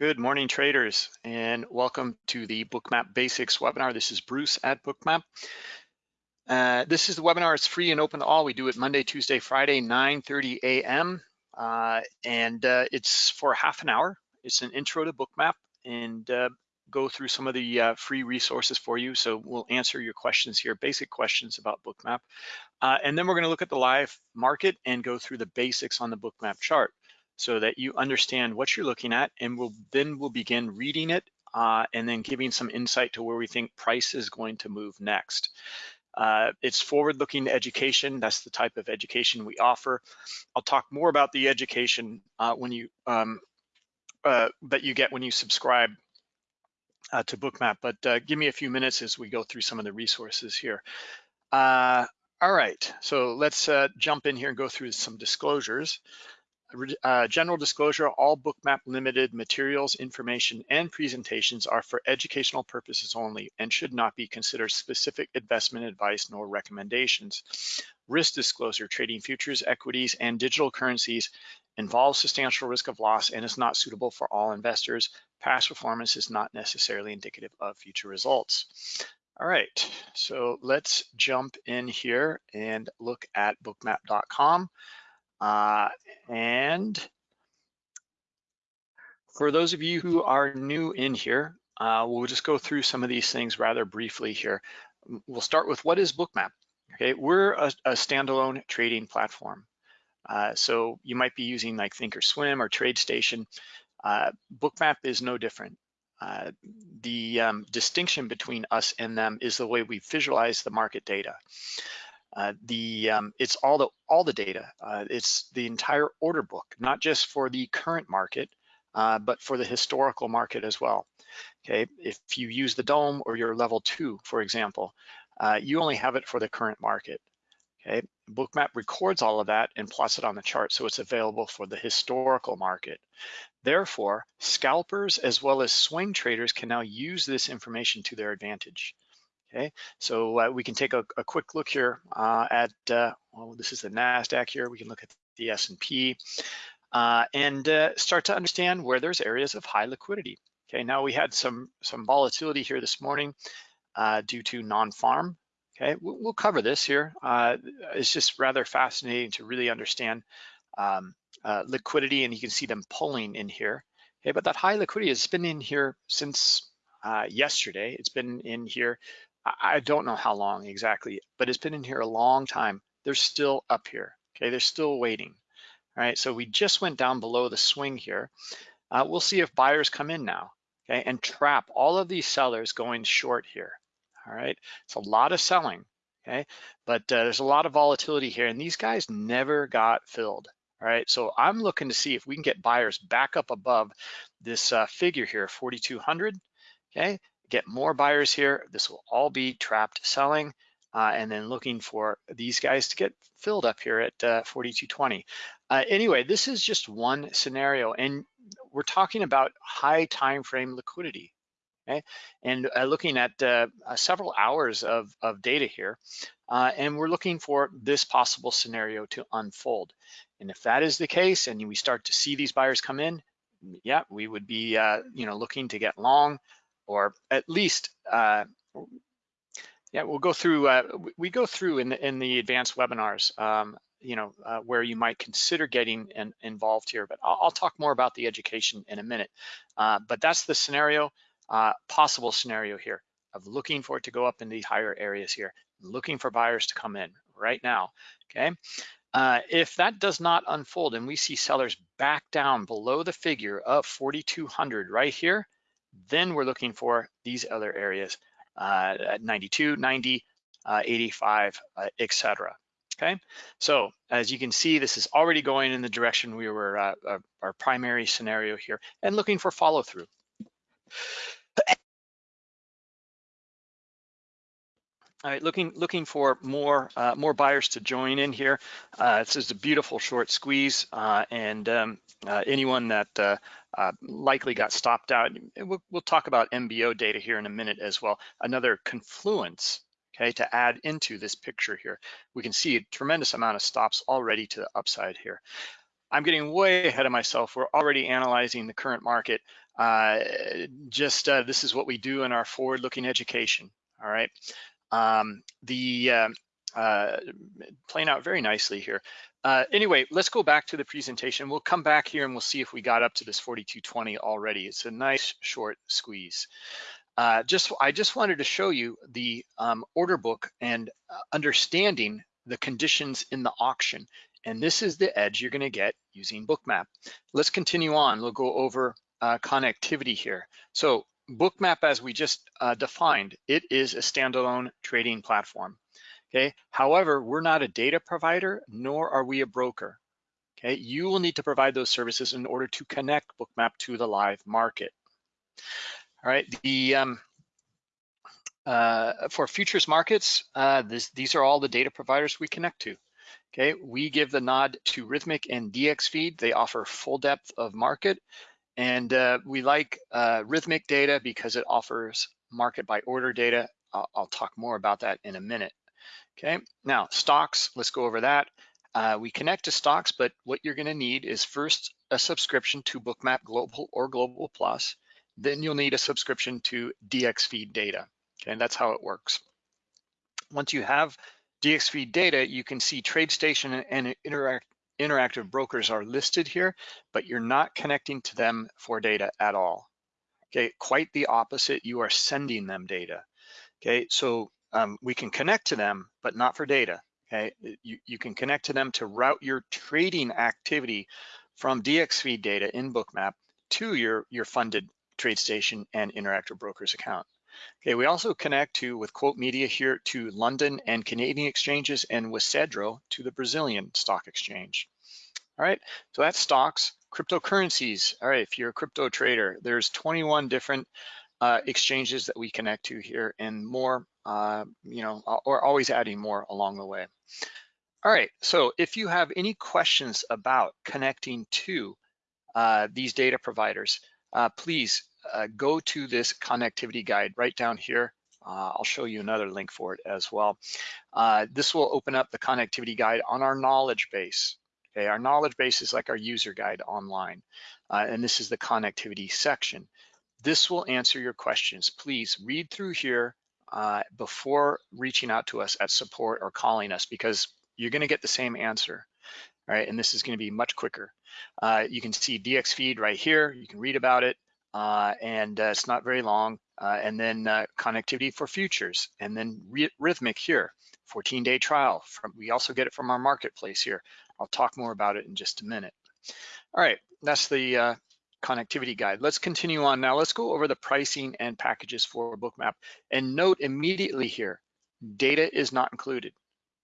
Good morning, traders, and welcome to the Bookmap Basics webinar. This is Bruce at Bookmap. Uh, this is the webinar. It's free and open to all. We do it Monday, Tuesday, Friday, 9.30 a.m. Uh, and uh, it's for half an hour. It's an intro to Bookmap and uh, go through some of the uh, free resources for you. So we'll answer your questions here, basic questions about Bookmap. Uh, and then we're gonna look at the live market and go through the basics on the Bookmap chart so that you understand what you're looking at and we'll then we'll begin reading it uh, and then giving some insight to where we think price is going to move next. Uh, it's forward-looking education. That's the type of education we offer. I'll talk more about the education uh, when you um, uh, that you get when you subscribe uh, to Bookmap. But uh, give me a few minutes as we go through some of the resources here. all right, so let's jump in here and go through some disclosures. Uh, general disclosure, all Bookmap Limited materials, information, and presentations are for educational purposes only and should not be considered specific investment advice nor recommendations. Risk disclosure, trading futures, equities, and digital currencies involves substantial risk of loss and is not suitable for all investors. Past performance is not necessarily indicative of future results. All right, so let's jump in here and look at bookmap.com. Uh, and for those of you who are new in here, uh, we'll just go through some of these things rather briefly here. We'll start with what is Bookmap? Okay, we're a, a standalone trading platform. Uh, so you might be using like Thinkorswim or TradeStation. Uh, Bookmap is no different. Uh, the um, distinction between us and them is the way we visualize the market data. Uh, the um, it's all the all the data. Uh, it's the entire order book, not just for the current market, uh, but for the historical market as well. Okay, if you use the DOM or your level two, for example, uh, you only have it for the current market. Okay, Bookmap records all of that and plots it on the chart, so it's available for the historical market. Therefore, scalpers as well as swing traders can now use this information to their advantage. Okay, so uh, we can take a, a, quick look here uh, at, uh, well, this is the NASDAQ here. We can look at the S&P uh, and uh, start to understand where there's areas of high liquidity. Okay, now we had some, some volatility here this morning uh, due to non-farm. Okay, we'll, we'll, cover this here. it's just rather fascinating to really understand um, liquidity and you can see them pulling in here. Okay, but that high liquidity has been in here since yesterday. It's been in here I don't know how long exactly, but it's been in here a long time. They're still up here, okay? They're still waiting, all right? So we just went down below the swing here. Uh, we'll see if buyers come in now, okay? And trap all of these sellers going short here, all right? It's a lot of selling, okay? But uh, there's a lot of volatility here and these guys never got filled, all right? So I'm looking to see if we can get buyers back up above this uh, figure here, 4,200, okay? Get more buyers here. This will all be trapped selling uh, and then looking for these guys to get filled up here at uh, 4220. Uh, anyway, this is just one scenario and we're talking about high time frame liquidity. Okay, and uh, looking at uh, uh, several hours of, of data here, and we're looking for this possible scenario to unfold. And if that is the case, and we start to see these buyers come in, yeah, we would be, you know, looking to get long or at least, uh, yeah, we'll go through, uh, we go through in the, in the advanced webinars, um, you know, uh, where you might consider getting in, involved here, but I'll, I'll, talk more about the education in a minute. Uh, but that's the scenario, uh, possible scenario here of looking for it to go up in the higher areas here, looking for buyers to come in right now, okay? Uh, if that does not unfold and we see sellers back down below the figure of 4,200 right here, then we're looking for these other areas, uh, 92, 90, uh, 85, uh, etc. Okay, so as you can see, this is already going in the direction we were, uh, uh, our primary scenario here, and looking for follow through. All right, looking looking for more uh, more buyers to join in here. Uh, this is a beautiful short squeeze, uh, and um, uh, anyone that uh, likely got stopped out. We'll, we'll, talk about MBO data here in a minute as well. Another confluence, okay, to add into this picture here. We can see a tremendous amount of stops already to the upside here. I'm getting way ahead of myself. We're already analyzing the current market. Uh, just uh, this is what we do in our forward-looking education. All right. Um, the uh, uh, playing out very nicely here. Uh, anyway, let's go back to the presentation. We'll come back here and we'll see if we got up to this 4220 already. It's a nice short squeeze. Uh, just I just wanted to show you the um, order book and uh, understanding the conditions in the auction. And this is the edge you're gonna get using Bookmap. Let's continue on. We'll go over uh, connectivity here. So Bookmap, as we just uh, defined, it is a standalone trading platform. Okay. However, we're not a data provider, nor are we a broker. Okay. You will need to provide those services in order to connect Bookmap to the live market. All right. The um, uh, for futures markets, uh, this, these are all the data providers we connect to. Okay, we give the nod to Rithmic and DXFeed. They offer full depth of market, and uh, we like uh, Rithmic data because it offers market by order data. I'll, I'll, talk more about that in a minute. Okay, now stocks, let's go over that. Uh, we connect to stocks, but what you're gonna need is first a subscription to Bookmap Global or Global Plus. Then you'll need a subscription to DXFeed data. Okay, and that's how it works. Once you have DXFeed data, you can see TradeStation and Interact interactive brokers are listed here, but you're not connecting to them for data at all. Okay, quite the opposite, you are sending them data. Okay, so um, we can connect to them, but not for data. Okay, you, you can connect to them to route your trading activity from DXFeed data in Bookmap to your, your funded TradeStation and Interactive Brokers account. Okay, we also connect to with Quote Media here to London and Canadian exchanges and with Cedro to the Brazilian stock exchange. All right, so that's stocks, cryptocurrencies. All right, if you're a crypto trader, there's 21 different uh, exchanges that we connect to here and more, uh, you know, or always adding more along the way. All right, so if you have any questions about connecting to uh, these data providers, uh, please uh, go to this connectivity guide right down here. Uh, I'll show you another link for it as well. This will open up the connectivity guide on our knowledge base. Okay, our knowledge base is like our user guide online, and this is the connectivity section. This will answer your questions. Please read through here uh, before reaching out to us at support or calling us because you're gonna get the same answer, right? And this is gonna be much quicker. Uh, you can see DXFeed right here. You can read about it uh, and uh, it's not very long. Uh, and then uh, connectivity for futures, and then rithmic here, 14-day trial. From, we also get it from our marketplace here. I'll talk more about it in just a minute. All right, that's the uh, connectivity guide. Let's continue on now. Let's go over the pricing and packages for Bookmap. And note immediately here, data is not included.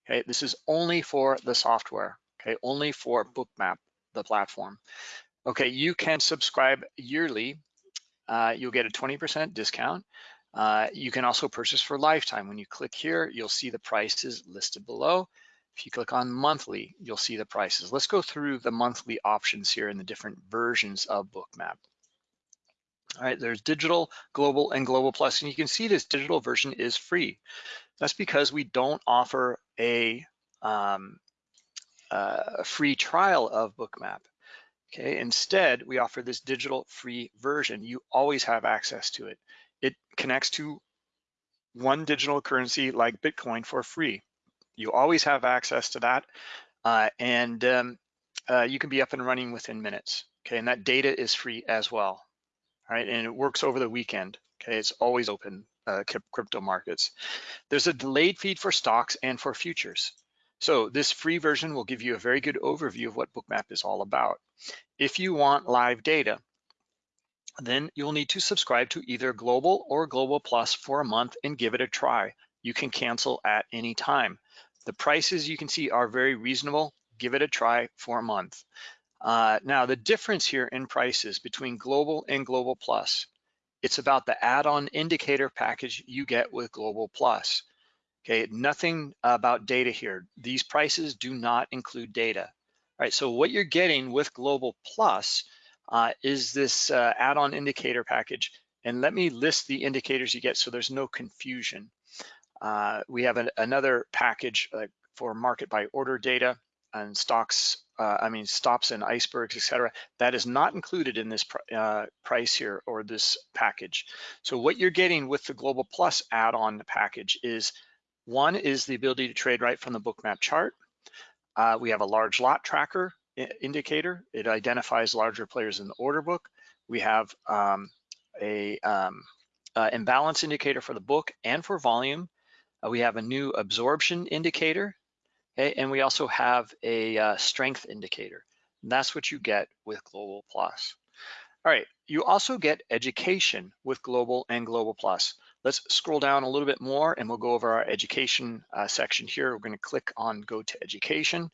Okay, this is only for the software. Okay, only for Bookmap, the platform. Okay, you can subscribe yearly uh, you'll get a 20% discount. Uh, you can also purchase for lifetime. When you click here, you'll see the prices listed below. If you click on monthly, you'll see the prices. Let's go through the monthly options here in the different versions of Bookmap. All right, there's digital, global, and global plus, and you can see this digital version is free. That's because we don't offer a, um, a free trial of Bookmap. Okay, instead, we offer this digital free version. You always have access to it. It connects to one digital currency like Bitcoin for free. You always have access to that. Uh, and um, uh, you can be up and running within minutes. Okay, and that data is free as well. All right, and it works over the weekend. Okay, it's always open, uh, crypto markets. There's a delayed feed for stocks and for futures. So this free version will give you a very good overview of what Bookmap is all about. If you want live data, then you'll need to subscribe to either Global or Global Plus for a month and give it a try. You can cancel at any time. The prices you can see are very reasonable. Give it a try for a month. Uh, now, the difference here in prices between Global and Global Plus, it's about the add-on indicator package you get with Global Plus. Okay, nothing about data here. These prices do not include data. All right, so what you're getting with Global Plus uh, is this uh, add-on indicator package. And let me list the indicators you get so there's no confusion. Uh, we have an, another package uh, for market by order data. and stocks, uh, I mean stops and icebergs, etc. That is not included in this pr uh, price here or this package. So what you're getting with the Global Plus add-on package is one is the ability to trade right from the bookmap chart. Uh, we have a large lot tracker indicator. It identifies larger players in the order book. We have um, a um, uh, imbalance indicator for the book and for volume. Uh, we have a new absorption indicator, okay? and we also have a uh, strength indicator. And that's what you get with Global Plus. All right, you also get education with Global and Global Plus. Let's scroll down a little bit more and we'll go over our education uh, section here. We're gonna click on go to education.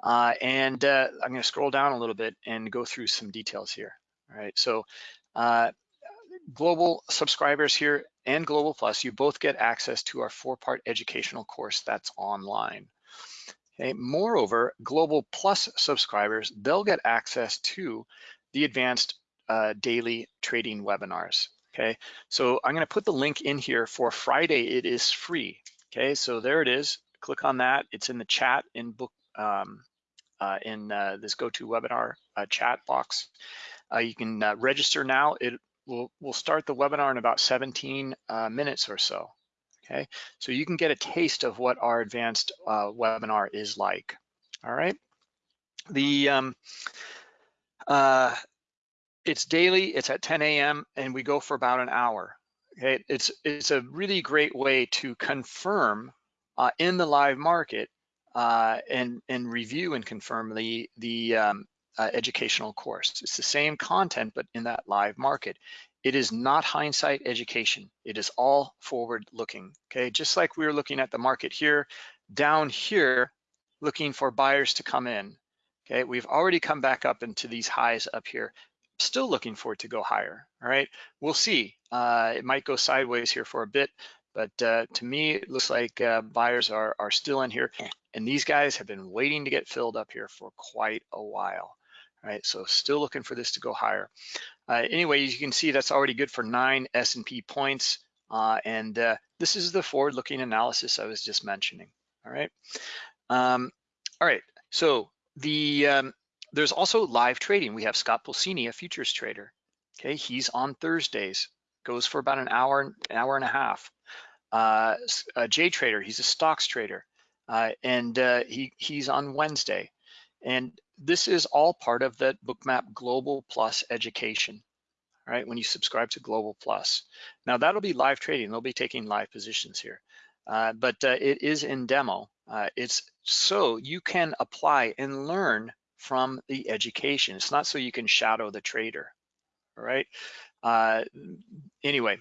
Uh, and uh, I'm gonna scroll down a little bit and go through some details here. All right, so uh, global subscribers here and Global Plus, you both get access to our four-part educational course that's online. Okay, moreover, Global Plus subscribers, they'll get access to the advanced uh, daily trading webinars. Okay, so I'm gonna put the link in here for Friday, it is free. Okay, so there it is, click on that. It's in the chat in book, um, uh, in uh, this GoToWebinar uh, chat box. Uh, you can uh, register now. It will we'll start the webinar in about 17 minutes or so. Okay, so you can get a taste of what our advanced webinar is like. All right, the um, it's daily. It's at 10 a.m. and we go for about an hour. Okay, it's it's a really great way to confirm uh, in the live market uh, and, and review and confirm the, the um, uh, educational course. It's the same content, but in that live market. It is not hindsight education. It is all forward looking, okay? Just like we were looking at the market here, down here, looking for buyers to come in, okay? We've already come back up into these highs up here, still looking for it to go higher, all right? We'll see. Uh, it might go sideways here for a bit, but uh, to me, it looks like uh, buyers are, are still in here. And these guys have been waiting to get filled up here for quite a while. Right, so still looking for this to go higher. Uh, anyway, you can see that's already good for nine S&P points. Uh, and uh, this is the forward-looking analysis I was just mentioning. All right. Um, all right. So the um, there's also live trading. We have Scott Pulcini, a futures trader. Okay, he's on Thursdays. Goes for about an hour, an hour and a half. Uh, J Trader, he's a stocks trader uh, and uh, he, he's on Wednesday. And this is all part of the Bookmap Global Plus education, right? When you subscribe to Global Plus. Now that'll be live trading, they'll be taking live positions here. Uh, but uh, it is in demo. Uh, it's so you can apply and learn from the education. It's not so you can shadow the trader, all right? Uh, anyway,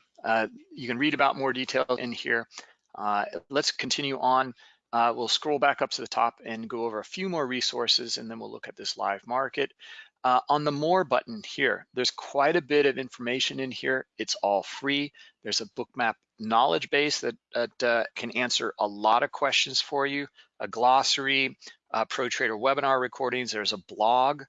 you can read about more detail in here. let's continue on. Uh, we'll scroll back up to the top and go over a few more resources and then we'll look at this live market. Uh, on the more button here, there's quite a bit of information in here. It's all free. There's a bookmap knowledge base that, that uh, can answer a lot of questions for you, a glossary, uh, pro trader webinar recordings, there's a blog.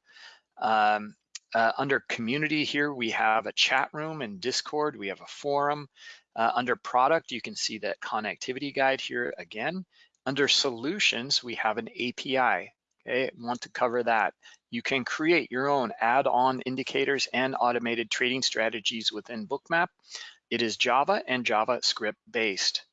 Um, uh, under community here, we have a chat room and Discord, we have a forum. Uh, under product, you can see that connectivity guide here again. Under solutions, we have an API. Okay, want to cover that. You can create your own add-on indicators and automated trading strategies within Bookmap. It is Java and JavaScript based.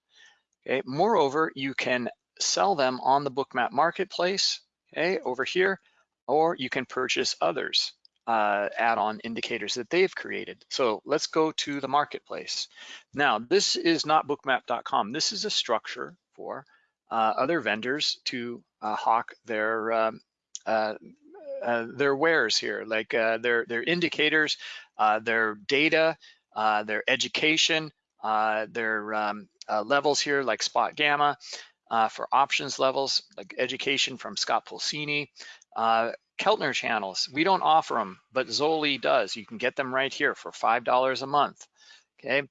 Okay, moreover, you can sell them on the Bookmap marketplace, okay, over here, or you can purchase others uh, add-on indicators that they've created. So let's go to the marketplace. Now, this is not bookmap.com. This is a structure for other vendors to uh, hawk their um, uh, their wares here, like their their indicators, their data, their education, their um, levels here, like SpotGamma. for options levels, like education from Scott Pulcini, Keltner channels. We don't offer them, but Zoli does. You can get them right here for $5 a month, okay?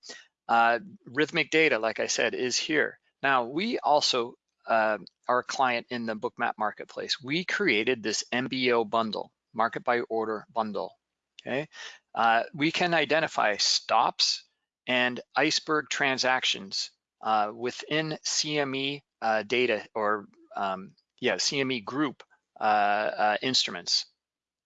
Uh, rithmic data, like I said, is here. Now, we also uh, our client in the bookmap marketplace, we created this MBO bundle, market by order bundle, okay? Uh, we can identify stops and iceberg transactions uh, within CME uh, data or um, yeah, CME group uh, uh, instruments.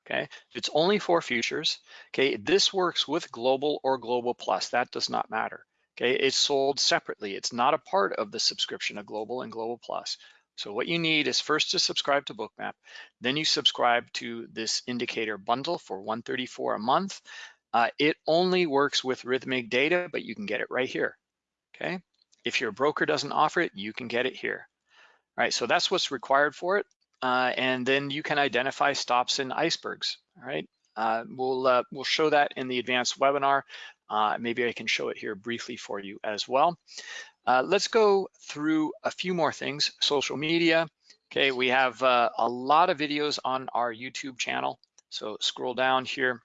Okay, it's only for futures. Okay, this works with global or global plus. That does not matter. Okay, it's sold separately. It's not a part of the subscription of global and global plus. So what you need is first to subscribe to Bookmap, then you subscribe to this indicator bundle for 134 a month. Uh, it only works with Rithmic data, but you can get it right here, okay? If your broker doesn't offer it, you can get it here. All right, so that's what's required for it. Uh, and then you can identify stops and icebergs, all right? Uh, we'll, uh, we'll show that in the advanced webinar. Uh, maybe I can show it here briefly for you as well. Uh, let's go through a few more things. Social media. Okay, we have uh, a lot of videos on our YouTube channel. So scroll down here.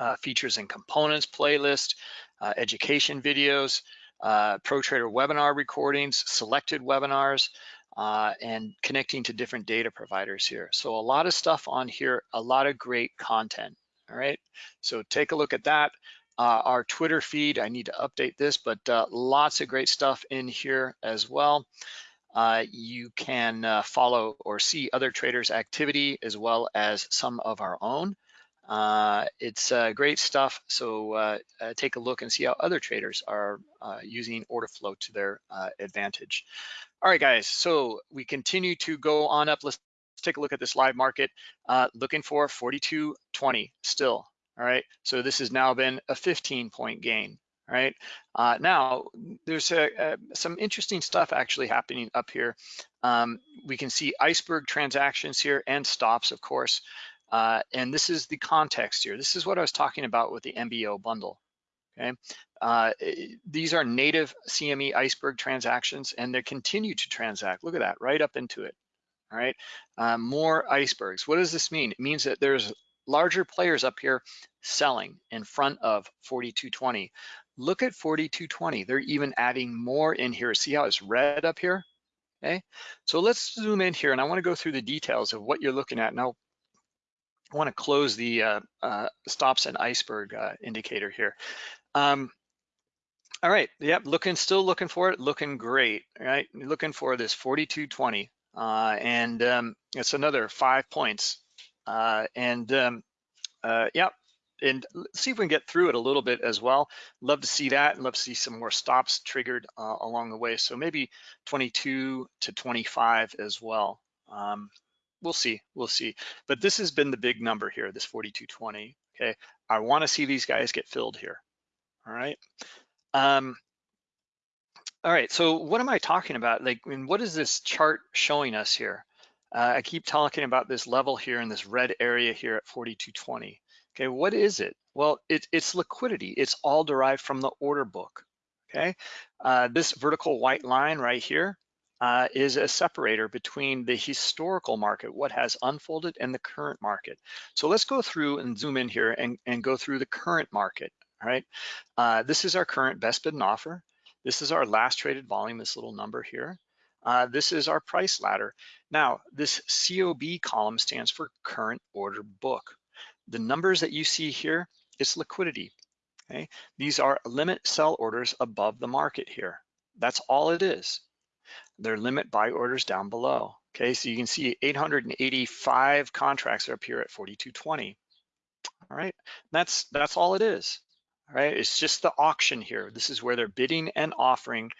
Uh, features and components playlist, uh, education videos, uh, Pro Trader webinar recordings, selected webinars, and connecting to different data providers here. So a lot of stuff on here, a lot of great content. All right, so take a look at that uh, our Twitter feed. I need to update this, but uh, lots of great stuff in here as well. Uh, you can uh, follow or see other traders' activity as well as some of our own. Uh, it's uh, great stuff, so take a look and see how other traders are using order flow to their advantage. All right, guys, so we continue to go on up. Let's take a look at this live market. looking for 42.20 still, all right? So this has now been a 15 point gain, right? Uh, now, there's a, a, some interesting stuff actually happening up here. Um, we can see iceberg transactions here and stops, of course. Uh, and this is the context here. This is what I was talking about with the MBO bundle, okay? Uh, these are native CME iceberg transactions and they continue to transact. Look at that, right up into it, all right? Uh, more icebergs. What does this mean? It means that there's larger players up here selling in front of 4220. Look at 4220. They're even adding more in here. See how it's red up here? Okay, so let's zoom in here and I want to go through the details of what you're looking at. Now, I want to close the uh, uh, stops and iceberg uh, indicator here. Um, all right, yep, looking, still looking for it, looking great, right? Looking for this 4220. Uh, and um, it's another five points uh, and um, uh, yeah, and see if we can get through it a little bit as well. Love to see that and love to see some more stops triggered uh, along the way. So maybe 22 to 25 as well. Um, we'll see, we'll see. But this has been the big number here, this 4220, okay? I wanna see these guys get filled here, all right? Um, all right, so what am I talking about? Like, I mean, what is this chart showing us here? Uh, I keep talking about this level here in this red area here at 4220. Okay, what is it? Well, it, it's liquidity. It's all derived from the order book. Okay, uh, this vertical white line right here uh, is a separator between the historical market, what has unfolded, and the current market. So let's go through and zoom in here and, and go through the current market. All right, uh, this is our current best bid and offer. This is our last traded volume, this little number here. Uh, this is our price ladder. Now, this COB column stands for current order book. The numbers that you see here is liquidity. Okay, these are limit sell orders above the market here. That's all it is. They're limit buy orders down below. Okay, so you can see 885 contracts are up here at 4220. All right, that's that's all it is. All right, it's just the auction here. This is where they're bidding and offering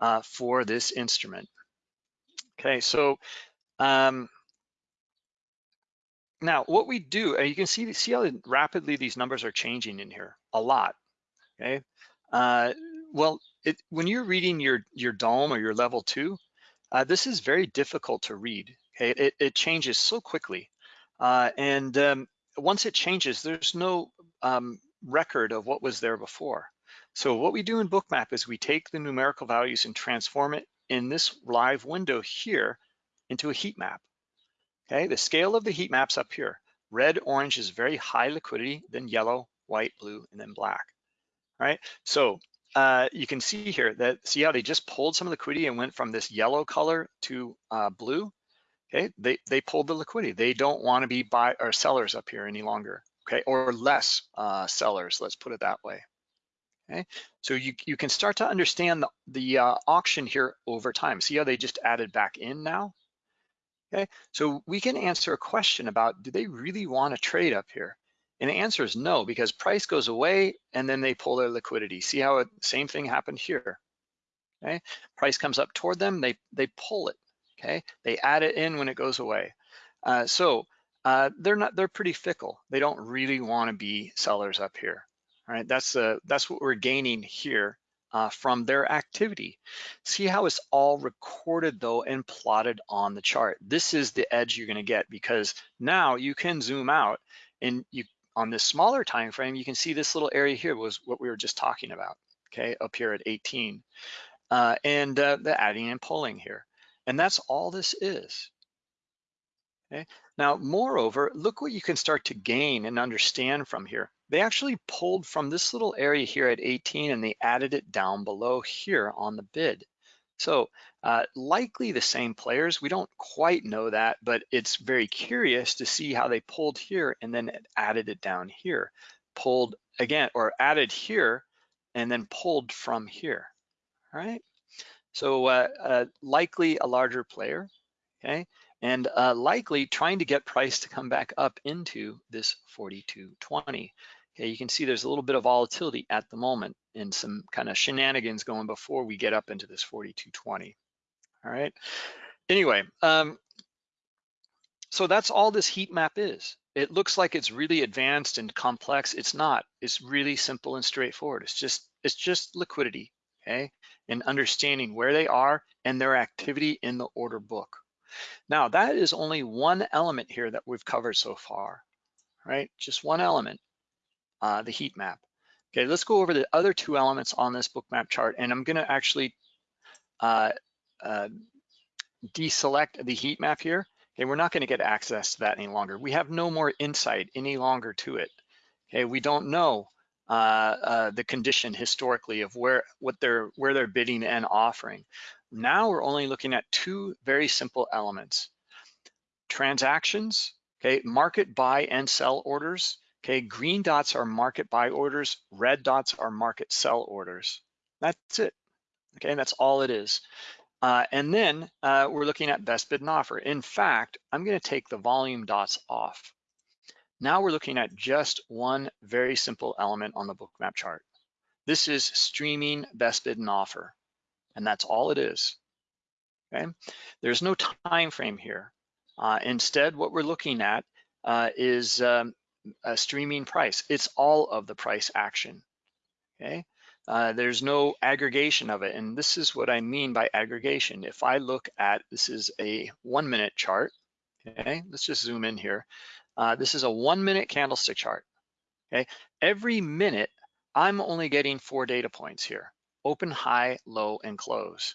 uh, for this instrument. Okay, so um, now what we do, uh, you can see, see how rapidly these numbers are changing in here, a lot, okay? Uh, well, it, when you're reading your, your DOM or your level two, uh, this is very difficult to read, okay? It, it changes so quickly. Uh, and um, once it changes, there's no um, record of what was there before. So what we do in Bookmap is we take the numerical values and transform it in this live window here into a heat map. Okay, the scale of the heat maps up here. Red, orange is very high liquidity, then yellow, white, blue, and then black. All right, so uh, you can see here that, see how they just pulled some liquidity and went from this yellow color to uh, blue? Okay, they, they pulled the liquidity. They don't wanna be buy or sellers up here any longer, okay? Or less uh, sellers, let's put it that way. Okay, so you, you can start to understand the, the uh, auction here over time. See how they just added back in now? Okay, so we can answer a question about, do they really want to trade up here? And the answer is no, because price goes away and then they pull their liquidity. See how it, same thing happened here, okay? Price comes up toward them, they, they pull it, okay? They add it in when it goes away. Uh, so uh, they're not, they're pretty fickle. They don't really wanna be sellers up here, all right? That's, uh, that's what we're gaining here uh, from their activity. See how it's all recorded though and plotted on the chart. This is the edge you're gonna get because now you can zoom out and you on this smaller time frame, you can see this little area here was what we were just talking about, okay, up here at 18. Uh, and uh, the adding and pulling here. And that's all this is. Okay. Now, moreover, look what you can start to gain and understand from here. They actually pulled from this little area here at 18 and they added it down below here on the bid. So uh, likely the same players. We don't quite know that, but it's very curious to see how they pulled here and then added it down here. Pulled again, or added here and then pulled from here, all right? So uh, uh, likely a larger player, okay? And uh, likely trying to get price to come back up into this 42.20. Okay, you can see there's a little bit of volatility at the moment and some kind of shenanigans going before we get up into this 4220. All right. Anyway, um, so that's all this heat map is. It looks like it's really advanced and complex. It's not. It's really simple and straightforward. It's just it's just liquidity, okay, and understanding where they are and their activity in the order book. Now that is only one element here that we've covered so far, right? Just one element, uh, the heat map. Okay, let's go over the other two elements on this bookmap chart, and I'm gonna actually uh, uh, deselect the heat map here. Okay, we're not gonna get access to that any longer. We have no more insight any longer to it. Okay, we don't know uh, uh, the condition historically of where what they're where they're bidding and offering. Now we're only looking at two very simple elements. Transactions, okay, market buy and sell orders, Okay, green dots are market buy orders, red dots are market sell orders. That's it, okay, that's all it is. Uh, and then uh, we're looking at best bid and offer. In fact, I'm gonna take the volume dots off. Now we're looking at just one very simple element on the bookmap chart. This is streaming best bid and offer, and that's all it is, okay? There's no time frame here. Uh, instead, what we're looking at uh, is um, a streaming price. It's all of the price action, okay? Uh, there's no aggregation of it. And this is what I mean by aggregation. If I look at, this is a one minute chart, okay? Let's just zoom in here. Uh, this is a one minute candlestick chart, okay? Every minute, I'm only getting four data points here, open, high, low, and close,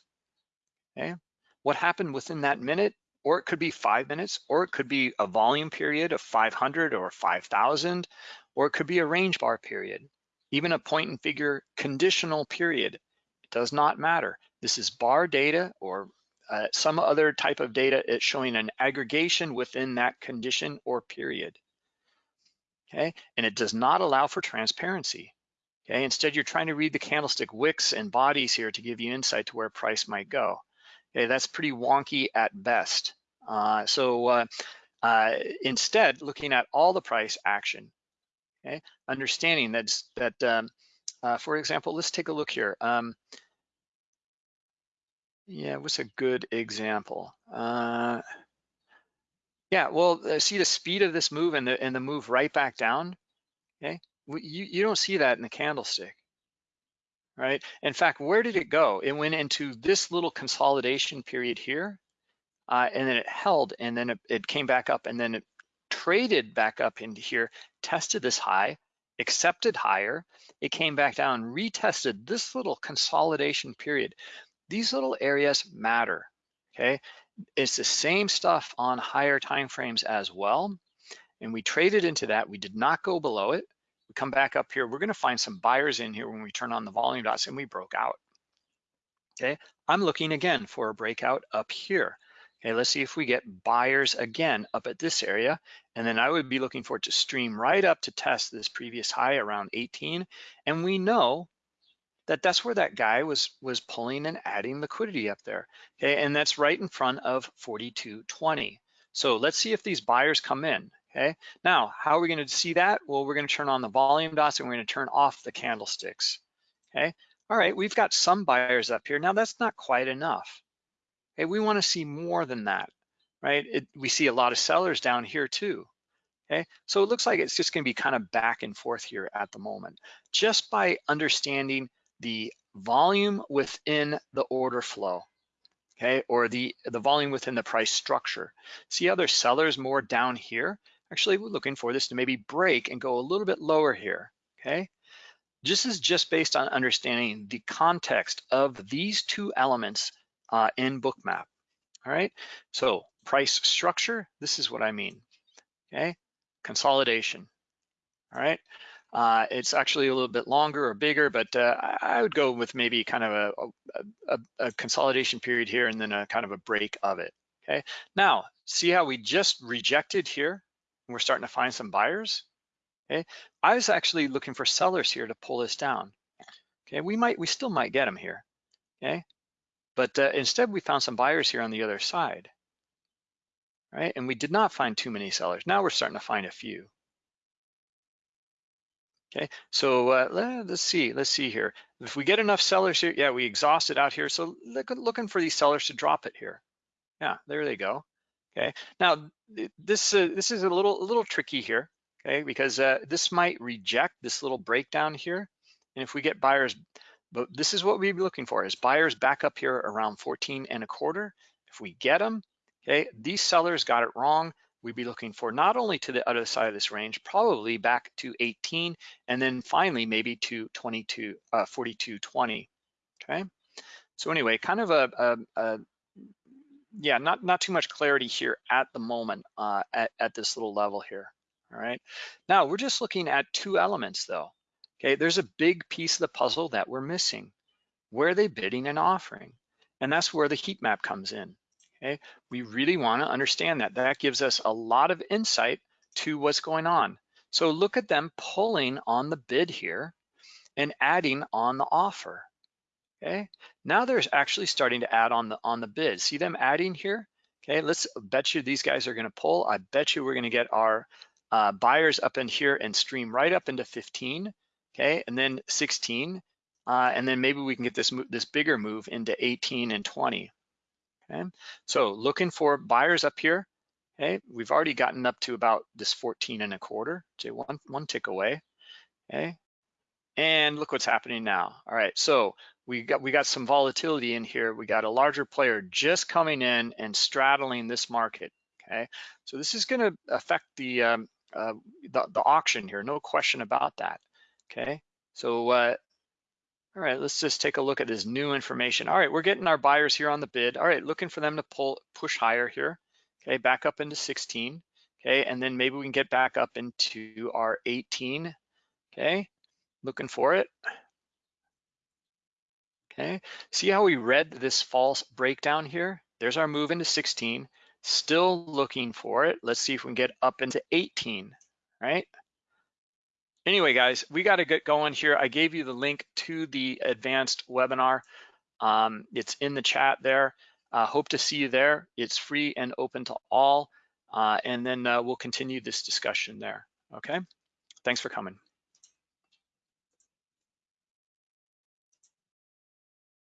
okay? What happened within that minute or it could be five minutes, or it could be a volume period of 500 or 5,000, or it could be a range bar period, even a point and figure conditional period. It does not matter. This is bar data or uh, some other type of data. It's showing an aggregation within that condition or period. Okay, and it does not allow for transparency. Okay, instead you're trying to read the candlestick wicks and bodies here to give you insight to where price might go. Okay, that's pretty wonky at best. Uh, so uh, uh, instead, looking at all the price action, okay, understanding that's, that, um, uh, for example, let's take a look here. Um, yeah, what's a good example? Uh, yeah, well, uh, see the speed of this move and the, and the move right back down, okay? You, you don't see that in the candlestick right? In fact, where did it go? It went into this little consolidation period here, uh, and then it held, and then it, it came back up, and then it traded back up into here, tested this high, accepted higher, it came back down, retested this little consolidation period. These little areas matter, okay? It's the same stuff on higher time frames as well, and we traded into that. We did not go below it come back up here, we're gonna find some buyers in here when we turn on the volume dots and we broke out. Okay, I'm looking again for a breakout up here. Okay, let's see if we get buyers again up at this area. And then I would be looking for it to stream right up to test this previous high around 18. And we know that that's where that guy was, was pulling and adding liquidity up there. Okay, and that's right in front of 42.20. So let's see if these buyers come in, okay? Now, how are we gonna see that? Well, we're gonna turn on the volume dots and we're gonna turn off the candlesticks, okay? All right, we've got some buyers up here. Now that's not quite enough. Okay, we wanna see more than that, right? It, we see a lot of sellers down here too, okay? So it looks like it's just gonna be kind of back and forth here at the moment. Just by understanding the volume within the order flow, okay, or the, the volume within the price structure. See how there's sellers more down here? Actually, we're looking for this to maybe break and go a little bit lower here, okay? This is just based on understanding the context of these two elements uh, in Bookmap, all right? So price structure, this is what I mean, okay? Consolidation, all right? Uh, it's actually a little bit longer or bigger, but uh, I would go with maybe kind of a, a, a, consolidation period here and then a kind of a break of it, okay? Now, see how we just rejected here? We're starting to find some buyers, okay? I was actually looking for sellers here to pull this down, okay? We might, we still might get them here, okay? But uh, instead we found some buyers here on the other side, right? And we did not find too many sellers. Now we're starting to find a few. Okay, so uh, let's see, let's see here. If we get enough sellers here, yeah, we exhausted out here. So look, looking for these sellers to drop it here. Yeah, there they go. Okay, now this uh, this is a little a little tricky here. Okay, because uh, this might reject this little breakdown here, and if we get buyers, but this is what we'd be looking for is buyers back up here around 14 and a quarter. If we get them, okay, these sellers got it wrong we'd be looking for not only to the other side of this range, probably back to 18, and then finally maybe to 22, uh, 42.20, okay? So anyway, kind of a, a, a, yeah, not, not too much clarity here at the moment uh, at, at this little level here, all right? Now, we're just looking at two elements though, okay? There's a big piece of the puzzle that we're missing. Where are they bidding and offering? And that's where the heat map comes in. Okay, we really want to understand that. That gives us a lot of insight to what's going on. So look at them pulling on the bid here and adding on the offer. Okay, now they're actually starting to add on the on the bid. See them adding here? Okay, let's bet you these guys are going to pull. I bet you we're going to get our uh, buyers up in here and stream right up into 15. Okay, and then 16, uh, and then maybe we can get this this bigger move into 18 and 20. Okay, so looking for buyers up here. Okay, we've already gotten up to about this 14 and a quarter, say one, one tick away. Okay, and look what's happening now. All right, so we got we got some volatility in here. We got a larger player just coming in and straddling this market. Okay, so this is going to affect the, um, uh, the the auction here, no question about that. Okay, so uh, all right, let's just take a look at this new information. All right, we're getting our buyers here on the bid. All right, looking for them to pull push higher here. Okay, back up into 16. Okay, and then maybe we can get back up into our 18. Okay, looking for it. Okay, see how we read this false breakdown here? There's our move into 16. Still looking for it. Let's see if we can get up into 18, right? Anyway, guys, we got to get going here. I gave you the link to the advanced webinar. Um, it's in the chat there. Uh, hope to see you there. It's free and open to all. Uh, and then uh, we'll continue this discussion there. Okay, thanks for coming.